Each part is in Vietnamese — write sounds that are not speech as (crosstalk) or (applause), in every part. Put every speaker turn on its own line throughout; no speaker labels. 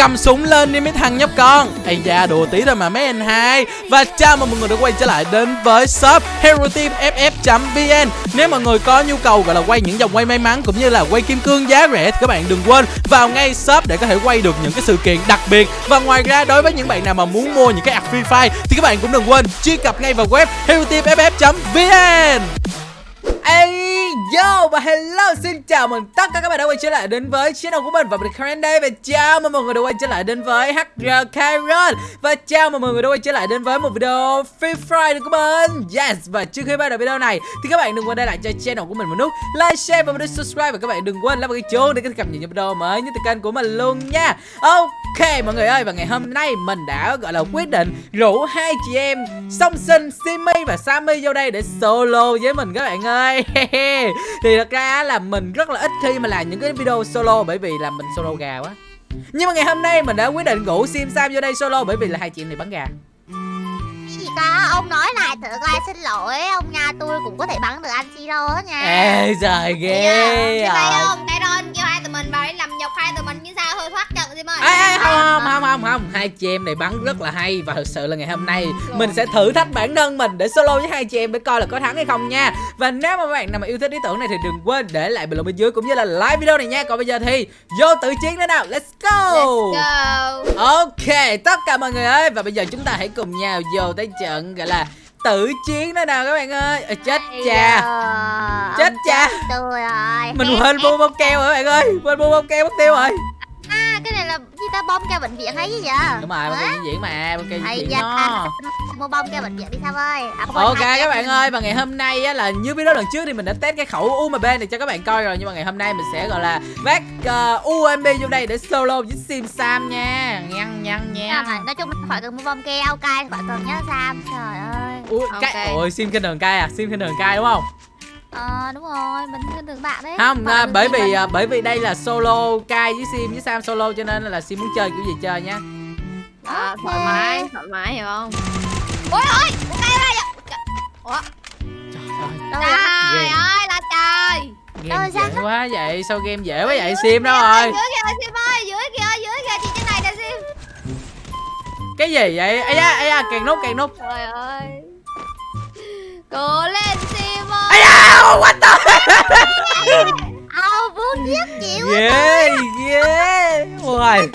cầm súng lên đi mấy thằng nhóc con. Ây da đùa tí thôi mà mấy anh hai. Và chào mừng mọi người đã quay trở lại đến với shop hero team ff vn nếu mọi người có nhu cầu gọi là quay những dòng quay may mắn cũng như là quay kim cương giá rẻ thì các bạn đừng quên vào ngay shop để có thể quay được những cái sự kiện đặc biệt. Và ngoài ra đối với những bạn nào mà muốn mua những cái ạc free fire thì các bạn cũng đừng quên truy cập ngay vào web hero team ff vn Ê, yo và hello xin chào mừng tất cả các bạn đã quay trở lại đến với channel của mình và mình Karen đây. Và chào mừng mọi người đã quay trở lại đến với HR Karen. Và chào mừng mọi người đã quay trở lại đến với một video Free Fire của mình. Yes và trước khi bắt đầu video này thì các bạn đừng quên để lại cho channel của mình một nút like, share và một nút subscribe. Và các bạn đừng quên bấm cái chuông để có thể cập nhật những video mới nhất từ kênh của mình luôn nha. Ok mọi người ơi và ngày hôm nay mình đã gọi là quyết định rủ hai chị em song sinh Simi và Sammy vô đây để solo với mình các bạn ơi. (laughs) thì thật ra là mình rất là ít khi mà làm những cái video solo bởi vì là mình solo gà quá. Nhưng mà ngày hôm nay mình đã quyết định rủ sim sam vô đây solo bởi vì là hai chị này bắn gà.
Gì ta? Ông nói lại thử coi xin lỗi. Ông nha tôi cũng có thể bắn được anh siro đó nha.
Ê trời ghê?
Đây
không hai chị em này bắn rất là hay và thực sự là ngày hôm nay mình sẽ thử thách bản thân mình để solo với hai chị em để coi là có thắng hay không nha. Và nếu mà các bạn nào mà yêu thích ý tưởng này thì đừng quên để lại bình luận bên dưới cũng như là like video này nha. Còn bây giờ thì vô tự chiến nữa nào. Let's go.
Let's go.
Ok, tất cả mọi người ơi. Và bây giờ chúng ta hãy cùng nhau vô tới trận gọi là tử chiến đó nào các bạn ơi. Ờ, Chết cha. Chết cha. Mình quên mua bông keo rồi các bạn ơi? Quên mua bông keo mất tiêu rồi
à cái này là gì ta bom keo bệnh viện hay gì vậy
Đúng rồi, bông keo diễn diễn mà Bông keo
Ây
diễn
da,
nó
mua bom keo bệnh viện đi sao ơi. À,
Ok các bạn
bệnh
ơi Và ngày hôm nay á, là như video lần trước thì mình đã test cái khẩu UMP này cho các bạn coi rồi Nhưng mà ngày hôm nay mình sẽ gọi là vác uh, UMP vô đây để solo với Sim Sam nha. Nhăn nhăn
viện.
nha
nói chung khỏi cần mua bom keo cay khỏi cần nhớ Sam. Trời ơi.
Ui,
Ok.
cái, ôi Sim khinh đường cay à? Sim khinh đường cay đúng không
ờ đúng rồi mình khinh thường bạn đấy.
Không
Bạn
à, bởi vì
mình.
à, bởi vì đây là solo cai với sim với sam solo cho nên là sim muốn chơi kiểu gì chơi nhá.
À, thoải mái, thoải mái hiểu không? Ôi một cây ra Ủa,
Đâu
trời ơi. là trời.
game
Ơi, sao
dễ quá vậy sao game dễ quá vậy sim đâu rồi?
Dưới kìa Sim ơi, dưới kìa, dưới kìa chị trên này nè Sim.
cái gì vậy? Ấy da ấy da càng nút càng nút.
Trời ơi. Cố
da what the
Ờ, vuông giết chịu
ghê ghê ôi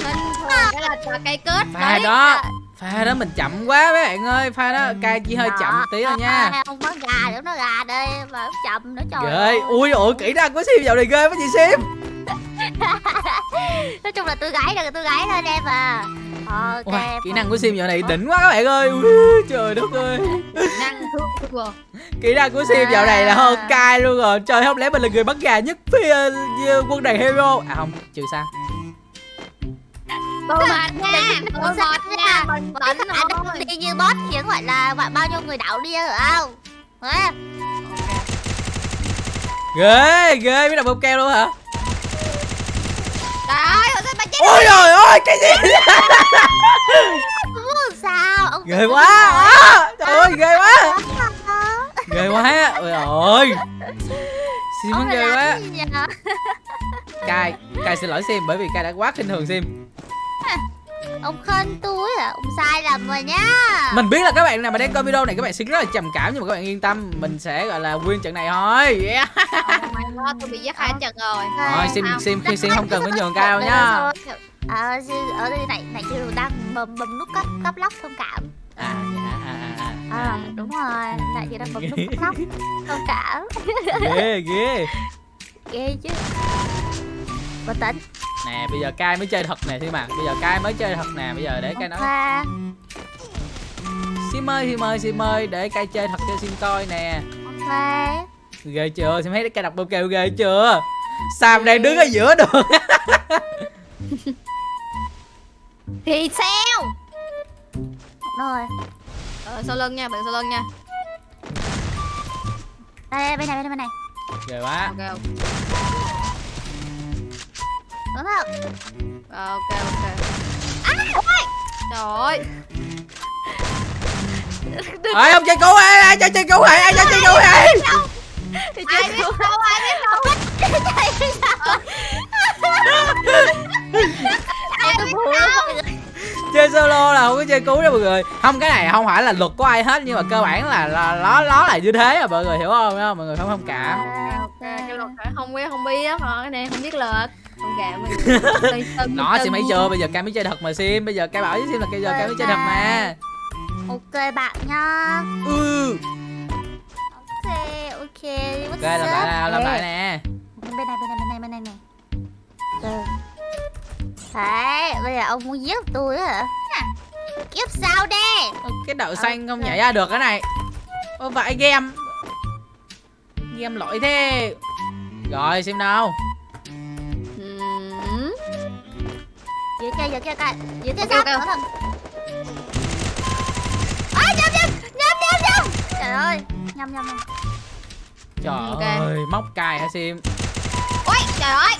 cái là trò cây kết
pha đó. Pha đó mình chậm quá mấy bạn ơi. Pha đó cai chỉ hơi chậm tí thôi nha.
Không có gà nữa nó gà đây mà nó chậm nữa trời
ghê.
ơi.
ui ủa kỹ năng của sim dạo này ghê quá chị sim (laughs) (laughs)
nói chung là tôi gái được tôi gái thôi em à. Ok
Ui, kỹ năng của sim dạo này đỉnh quá các bạn ơi. Ui, trời đất ơi. Kỹ năng của sim (laughs) dạo này là hơn cai luôn rồi. Trời không lẽ mình là người bắn gà nhất phía uh, quân đoàn hero? À không trừ sao
Tôi mệt (laughs) nha, mệt nha, mình tỉnh
đừng đi như boss khiến gọi là gọi bao nhiêu người đảo đi rồi không? Hả?
ghê ghê biết đọc bông keo luôn hả
Trời ơi, sao mà chết
ôi trời ơi cái gì
Ủa, sao? Ông
ghê quá. à, trời ơi ghê quá. Ghê quá. Ôi ơi sim hắn ghê quá. cai cai xin lỗi sim bởi vì cai đã quá khinh thường sim
ông khen tôi à ông sai lầm rồi nhá.
Mình biết là các bạn nào mà đang coi video này các bạn sẽ rất là trầm cảm nhưng mà các bạn yên tâm mình sẽ gọi là win trận này thôi. Yeah.
Oh god, tôi bị giết hai trận rồi.
rồi
Không.
sim khi sim không cần phải nhường cao nhá
à, ở đây này này chưa đang bấm bấm nút cấp cấp lóc thông cảm.
À dạ à à à,
à. Đúng rồi tại chị đang bấm nút cấp lóc thông cảm. (laughs)
Ghê ghê.
Ghê chứ. Bình tĩnh
nè bây giờ cai mới chơi thật nè thì mà. Bây giờ cai mới chơi thật nè bây giờ để cai nói. Sim ơi sim ơi sim ơi để cai chơi thật cho sim coi nè.
Khoa.
ghê chưa? Sim thấy cai đọc bông kêu ghê chưa? Sam đang đứng ở giữa đường? (laughs)
Thì sao?
rồi
Ờ, sau lưng nha, bạn sau lưng nha.
đây bên này bên này bên này.
Ghê quá.
Ok, ok.
Đúng không
Ờ, ok, ok. Trời ơi.
ai không chơi cứu ai ai chơi chơi cứu ai ai chơi chơi cứu ai
Ai biết đâu, ai biết đâu.
Ê, tôi
chơi solo là không có chơi cứu đâu mọi người. Không cái này không phải là luật của ai hết nhưng mà cơ bản là là nó nó là như thế à mọi người hiểu không, không? mọi người không thông cảm.
À, ok.
À, cái luật không biết không biết Ờ, cái này không biết luật không cảm mình. (laughs)
Nó sim thấy chưa bây giờ cam mới chơi thật mà sim bây giờ cam bảo với sim là bây giờ cam mới chơi thật mà.
Ok bạn nha.
Ừ.
Ok ok
ok làm lại nào làm lại nè.
Bên này bên này bên này bên này này ừ. đấy bây giờ ông muốn giết tôi hả? Kiếp sao đây
cái đậu xanh không nhảy ra được cái này. Ô vậy game. Game lỗi thế. Rồi xem đâu
dưới kia dưới kia coi dưới kia
Ok,
sao?
ok.
có thằng à, nhầm nhầm nhầm nhầm nhầm. Trời ơi nhầm nhầm
Trời
Ok.
ơi móc cài hả Sim?
Ôi trời ơi.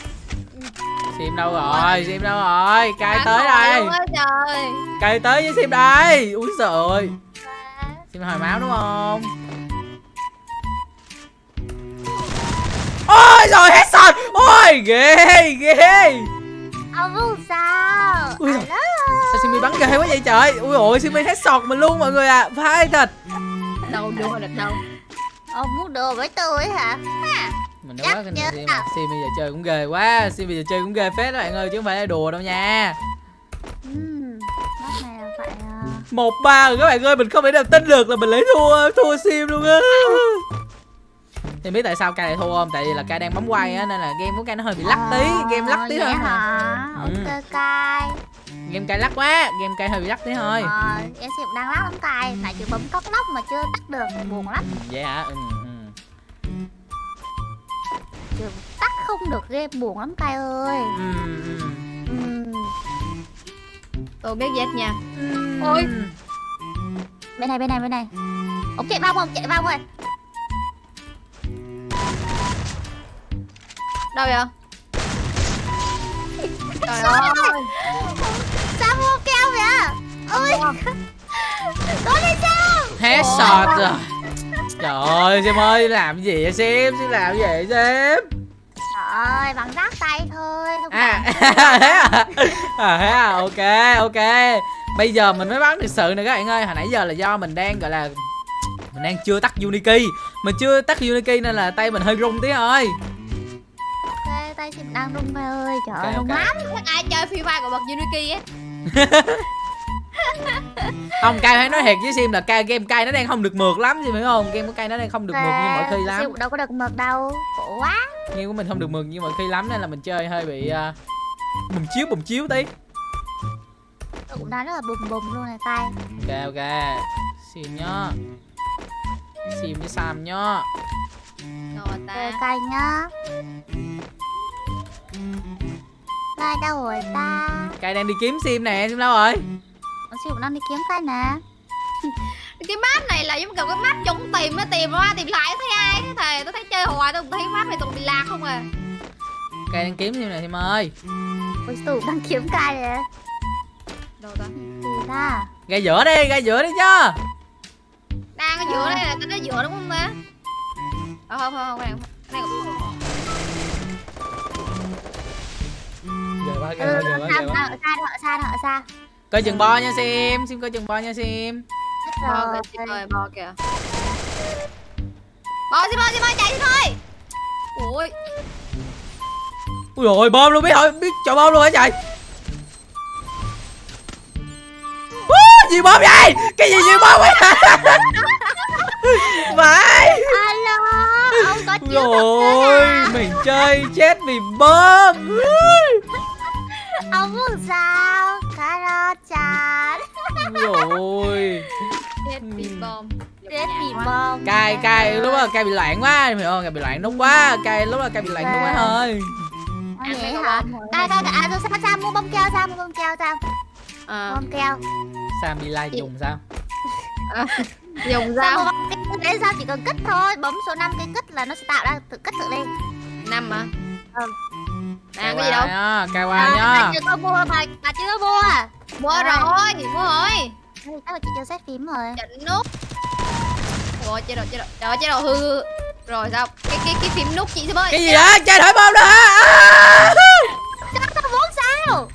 Sim đâu rồi? Sim đâu rồi? Cài tới đây.
trời.
Cài tới với Sim đây. Úi giời ơi. Sim hồi máu đúng không? Ôi rồi hết sọt Ôi ghê ghê
ông muốn sao?
Ui. Sao Sim bị bắn ghê quá vậy trời? Ui ôi Sim hết sọt mình luôn mọi người à. Phải thật.
Đâu đua được đâu.
Ông muốn đùa với tôi hả?
Mình đã
Chắc
quá kinh Sim
à.
Sim bây giờ chơi cũng ghê quá. Sim bây giờ chơi cũng ghê phết đó bạn ơi chứ không phải là đùa đâu nha.
Ừm, Mắt này là phải à,
một ba rồi các bạn ơi mình không thể nào tin được là mình lấy thua thua Sim luôn á thì biết tại sao ca lại thua không? Tại vì là ca đang bấm quay á nên là game của ca nó hơi bị lắc tí game lắc tí
Ờ,
thôi.
hả?
Ừ.
ok cay
game cay lắc quá game cay hơi bị lắc tí thôi.
Ờ, em xem đang lắc lắm cay tại chưa bấm cóc lóc mà chưa tắt được buồn lắm.
Vậy hả? Ừ, ừ.
chưa tắt không được game buồn lắm cay ơi.
Ừ, ừ.
Ừm,
tôi biết chết nha.
Ừ.
Ôi.
bên này bên này bên này. Ông chạy bông không? Chạy bông rồi
đâu vậy? Trời ơi.
sao mua keo vậy? Ôi. Tôi đi sao?
Hết sọt rồi. Trời ơi Sim ơi làm gì vậy Sim? Sim làm gì vậy
trời ơi bằng rác tay thôi không
à
phải- (laughs)
thế à? À thế à? Ok ok. Bây giờ mình mới bắn được sự này các bạn ơi. Hồi nãy giờ là do mình đang gọi là mình đang chưa tắt unity mình chưa tắt unity nên là tay mình hơi rung tí thôi
tay chị đang rung mày ơi trời ơi rung lắm.
Chắc ai chơi free fire của bậc Unity á? (laughs)
Không cay phải nói thiệt với sim là cay game cay nó đang không được mượt lắm gì phải không? Game của cay nó đang không được mượt như mọi khi lắm.
Đâu có được mượt đâu khổ quá.
Game của mình không được mượt như mọi khi lắm nên là mình chơi hơi bị uh, bùm chiếu bùm chiếu tí.
Tôi cũng đang rất là bùm bùm luôn này tay
ok ok. Sim nhá. Sim với sam nhá.
Rồi
ok
ta
cay nhá cay đâu rồi ta
cay đang đi kiếm sim nè sim đâu rồi?
Ủa, siêu cũng đang đi kiếm cay nè. (laughs)
Cái map này là giống kiểu cái map chúng tìm á tìm qua tìm lại thấy ai? Cái thề tôi thấy chơi hoài tôi không thấy map này toàn bị lạc không à?
Cay đang kiếm sim nè sim ơi.
Ôi cũng đang kiếm cay nè.
Đâu ta?
Gì ta?
Gai giữa đi gai giữa đi chứ.
Đang ở giữa đây là cái nó giữa đúng không ta? Ờ không không không cái này cái này
giờ quá
ừ,
giờ quá
xa xa xa
coi chừng bo nha sim sim coi chừng bo nha sim.
Rồi.
kìa rồi bò kìa. Bò xin bò xin bò chạy đi thôi. Ui
ui rồi bom luôn biết thôi biết chọn bom luôn hả trời. Ú, gì bom vậy? Cái gì gì bom vậy? (laughs) Phải.
Alo ông có chiếu thật
rồi
à?
mình chơi chết vì bom
ông muốn sao? Caro chán.
Rồi.
Chết bị bom.
Chết bị bom.
Cay cay lúc đó cay bị loạn quá. Hiểu không? Cay bị loạn đúng quá. Cay lúc đó cay bị loạn đúng quá thôi.
Nói
Ăn
vậy hả? cay cay à rồi sao sao? Mua bông keo sao? Mua bông keo sao?
À,
bông keo.
Sam bị like dùng sao?
Dùng
sao mua
dao
bông keo để sao? Chỉ cần kích thôi. Bấm số 5 cái kích là nó sẽ tạo ra tự kích tự lên.
Năm hả?
Ừ.
à
cay
cái gì đâu?
nhá cay qua
à,
nhá
bà chưa có mua bà bà chưa có mua à?
Mua
Rồi.
rồi mua rồi.
Chắc là chị chưa xét phím rồi.
Chỉnh nút. Ủa chế độ chế độ trời ơi, chế độ hư. Rồi sao? Cái cái cái phím nút chị xem ơi.
Cái gì đó chơi thổi bom đó hả? À!
sao sao muốn sao?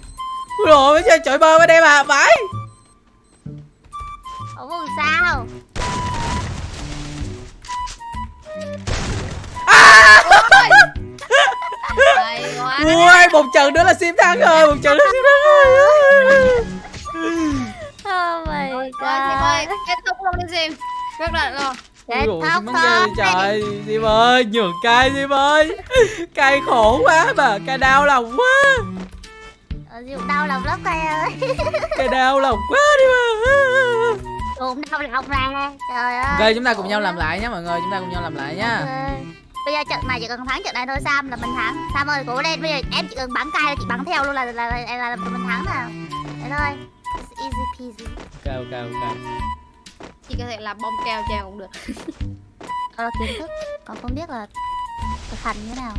Rồi mới chơi chọi bơ bên đây mà phải.
Ủa buồn sao?
Quá
Ui một trận nữa là sim thắng rồi Một trận nữa là sim thắng rồi.
Oh my
Rồi Sim ơi
god
kết thúc luôn đi Sim. Rất là rồi.
Kết thúc thôi
trời Sim ơi nhường cay Sim ơi. Cay khổ quá mà Cay đau lòng quá.
Ờ, Diệu đau lòng lắm cây ơi.
Cay đau lòng quá đi mà.
Cũng đau lòng ra Trời ơi.
Ok chúng ta cùng nhau làm lại nhé mọi người Chúng ta cùng nhau làm lại nhá.
Ok. Bây giờ trận này chỉ cần thắng trận này thôi Sam là mình thắng. Sam ơi cố lên bây giờ em chỉ cần bắn cay là chị bắn theo luôn là là là, là, là mình thắng nào Thế thôi. It's easy peasy.
Ok ok ok
Chị có thể làm bông keo cho em cũng được. (laughs)
Ờ kiến thức. Còn không biết là thực hành như thế nào.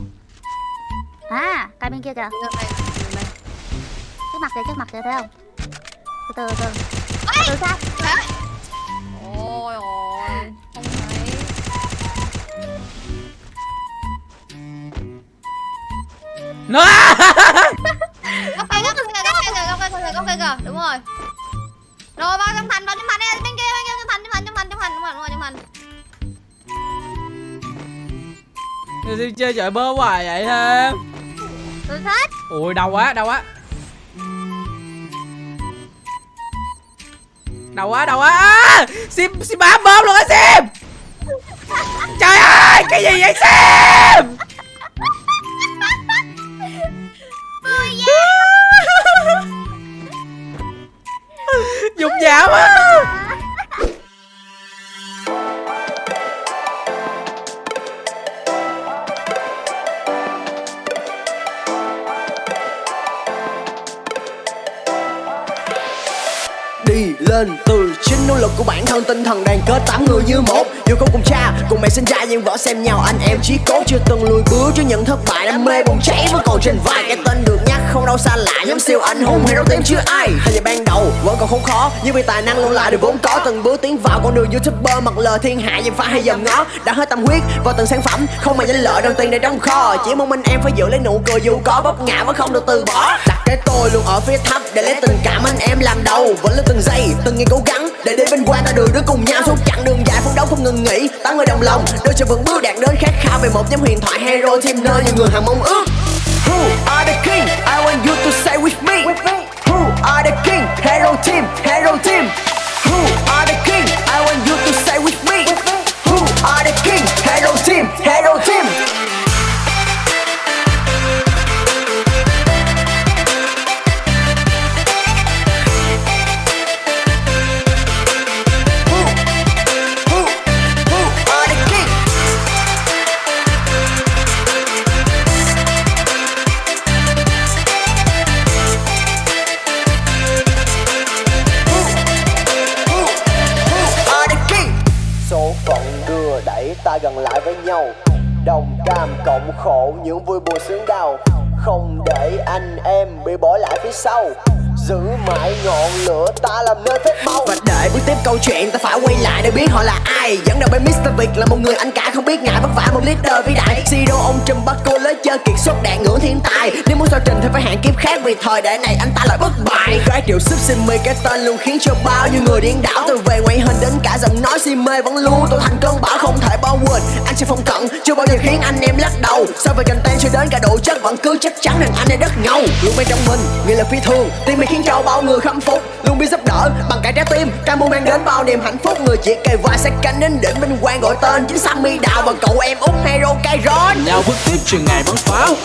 À cái bên kia kìa. Trước mặt kìa trước mặt kìa thấy không? Từ từ từ từ. Từ
Nó
Góc cây góc cây kìa góc cây góc cây góc cây Đúng rồi Rồi vào trong thành vào trong thành đi bên kia bên kia trong thành trong thành trong thành trong thành đúng rồi trong thành
Sim chơi trời bơ hoài vậy thêm
Tôi thích
Ui đau quá đau quá Đau quá đau quá à, Sim Sim bám bơm luôn á Sim Trời ơi cái gì vậy Sim Dùng
lên. Từ chính nỗ lực của bản thân, tinh thần đoàn kết tám người như một. Dù không cùng cha, cùng mẹ sinh ra, nhưng võ xem nhau, anh em chí cố chưa từng lùi bước cho những thất bại. Đam mê bùng cháy vẫn còn trên vai, cái tên được nhắc không đâu xa lạ. Nhóm siêu anh hùng hay đấu tiếng chưa ai. Hay là ban đầu, vẫn còn không khó, nhưng vì tài năng luôn là điều vốn có. Từng bước tiến vào con đường youtuber, mặc lời thiên hạ dèm phá hay dầm ngó. Đã hết tâm huyết vào từng sản phẩm không mà danh lợi, đồng tiền để trong kho. Chỉ mong mình em phải giữ lấy nụ cười dù có vấp ngã vẫn không được từ bỏ. Đặt cái tôi luôn ở phía thấp để lấy tình cảm anh em làm đầu. Vẫn là từng giây từng ngày cố gắng để đến bên qua ta đường đứng cùng nhau suốt chặng đường dài phấn đấu không ngừng nghỉ tám người đồng lòng đôi chân vững bước đạt đến khát khao về một nhóm huyền thoại hero team nơi nhiều người hằng mong ước Who are the king? I want you to say with me. Who are the king? Hero team, hero team. Sau Giữ mãi ngọn lửa ta làm nơi phép máu bước tiếp câu chuyện. Ta phải quay lại để biết họ là ai. Dẫn đầu bên Mr. Việt là một người anh cả không biết ngại vất vả một leader vĩ đại. Siro ông trùm bắt cô lấy chơi kiệt xuất đạn ngưỡng thiên tài Nếu muốn sao trình thì phải hạng kiếp khác vì thời đại này anh ta lại bất bại. Gái triệu sức xin mê cái tên luôn khiến cho bao nhiêu người điên đảo. Từ về ngoại hình đến cả giọng nói si mê vẫn luôn tôi thành cơn bão không thể bao quên. Anh sẽ phong cận, chưa bao giờ khiến anh em lắc đầu. So về content cho đến cả độ chất vẫn cứ chắc chắn rằng anh ấy đất ngầu. Luôn bên trong mình, người là phi thường. Tim mình khiến cho bao người khâm phục. Luôn biết giúp đỡ bằng cả trái tim. Cam Muốn mang đến bao niềm hạnh phúc. Người chỉ kề vai sát cánh đến đỉnh vinh quang gọi tên. Chính Sammy Đào và cậu em út hero Kairon
nào bước tiếp trường ngày bắn pháo.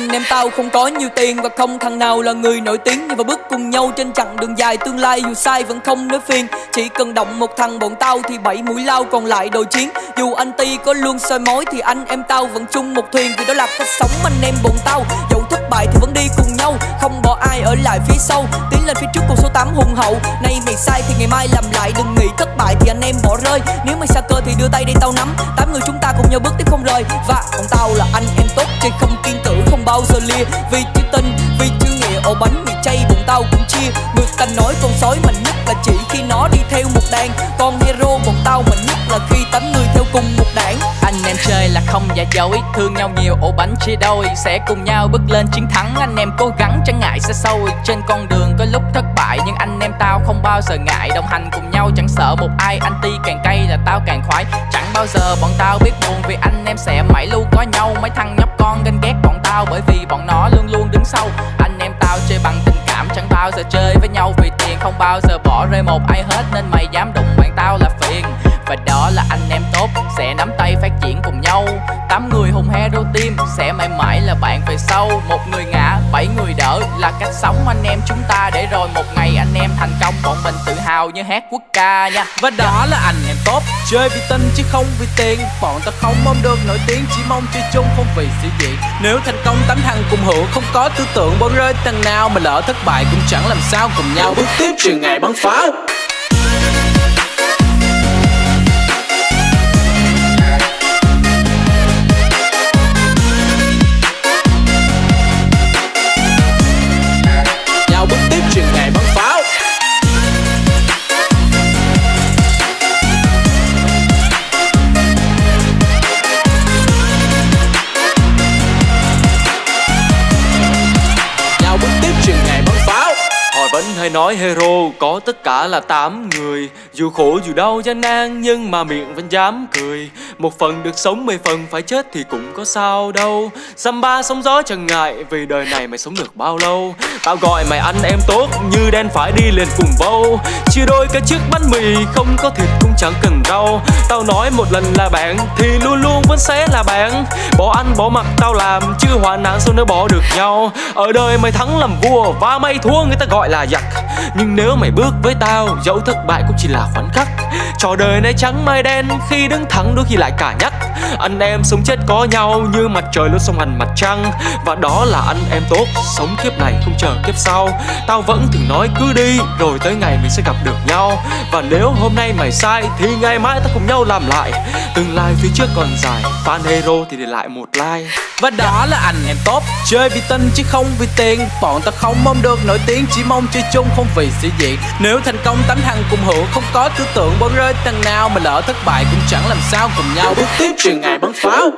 Anh em tao không có nhiều tiền và không thằng nào là người nổi tiếng. Nhưng mà bước cùng nhau trên chặng đường dài, tương lai dù sai vẫn không nói phiền. Chỉ cần động một thằng bọn tao thì bảy mũi lao còn lại đồ chiến. Dù anh Ti có luôn soi mối thì anh em tao vẫn chung một thuyền. Vì đó là cách sống anh em bọn tao. Dẫu thất bại thì vẫn đi cùng nhau, Không bỏ ai ở lại phía sau. Tiến lên phía trước cùng số 8 hùng hậu. Nay mày sai thì ngày mai làm lại, Đừng nghĩ thất bại thì anh em bỏ rơi. Nếu mày xa cơ thì đưa tay đây tao nắm. Tám người chúng ta cùng nhau bước tiếp không rời Và bọn tao là anh em bao giờ lia. Vì chữ tình, vì chữ nghĩa ổ bánh mì chay bụng tao cũng chia. Người ta nói con sói mạnh nhất là chỉ khi nó đi theo một đàn. Con hero bọn tao mạnh nhất là khi tám người theo cùng một đảng.
Anh em chơi là không giả dối Thương nhau nhiều. Ổ bánh chia đôi Sẽ cùng nhau bước lên chiến thắng. Anh em cố gắng chẳng ngại xa xôi Trên con đường có lúc thất bại Nhưng anh em tao không bao giờ ngại. Đồng hành cùng nhau chẳng sợ một ai Anh ti càng cay là tao càng khoái. Chẳng bao giờ bọn tao biết buồn Vì anh em sẽ mãi luôn có nhau. Mấy thằng nhóc con ganh ghét tao, Bởi vì bọn nó luôn luôn đứng sau. Anh em tao chơi bằng tình cảm, Chẳng bao giờ chơi với nhau vì tiền, Không bao giờ bỏ rơi một ai hết, Nên mày dám đụng Tám người hùng hero team Sẽ mãi mãi là bạn về sau. Một người ngã, bảy người đỡ. Là cách sống anh em chúng ta Để rồi một ngày anh em thành công. Bọn mình tự hào như hát quốc ca nha.
Và đó là anh em tốt. Chơi vì tin chứ không vì tiền. Bọn ta không mong được nổi tiếng Chỉ mong chơi chung không vì sĩ diện Nếu thành công tám thằng cùng hưởng Không có tư tưởng bỏ rơi thằng nào Mà lỡ thất bại cũng chẳng làm sao cùng nhau. Bước tiếp trường ngày bắn pháo
cả là tám người. Dù khổ dù đau gian nan, nhưng mà miệng vẫn dám cười. Một phần được sống, mười phần phải chết thì cũng có sao đâu. Samba ba sóng gió chẳng ngại, vì đời này mày sống được bao lâu? Tao gọi mày anh em tốt, như đen phải đi liền cùng bâu Chia đôi cái chiếc bánh mì, không có thịt cũng chẳng cần đâu Tao nói một lần là bạn, thì luôn luôn vẫn sẽ là bạn. Bỏ ăn, bỏ mặc, tao làm, chứ hoạn nạn sao nếu bỏ được nhau. Ở đời mày thắng làm vua, và mày thua người ta gọi là giặc. Nhưng nếu mày bước với tao, dẫu thất bại cũng chỉ là khoảnh khắc. Trò đời này trắng mai đen, khi đứng thẳng đôi khi lại cả nhắc. Anh em sống chết có nhau, như mặt trời luôn song hành mặt trăng. Và đó là anh em tốt, sống kiếp này không chờ kiếp sau. Tao vẫn thường nói cứ đi, rồi tới ngày mình sẽ gặp được nhau. Và nếu hôm nay mày sai thì ngày mai ta cùng nhau làm lại. Tương lai phía trước còn dài. Fan hero thì để lại một like.
Và đó là anh em tốt Chơi vì tin chứ không vì tiền. Bọn ta không mong được nổi tiếng Chỉ mong chơi chung không vì sĩ diện Nếu thành công tám thằng cùng hưởng Không có tư tưởng bỏ rơi thằng nào Mà lỡ thất bại cũng chẳng làm sao cùng nhau. Bước tiếp chuyện ngày bắn pháo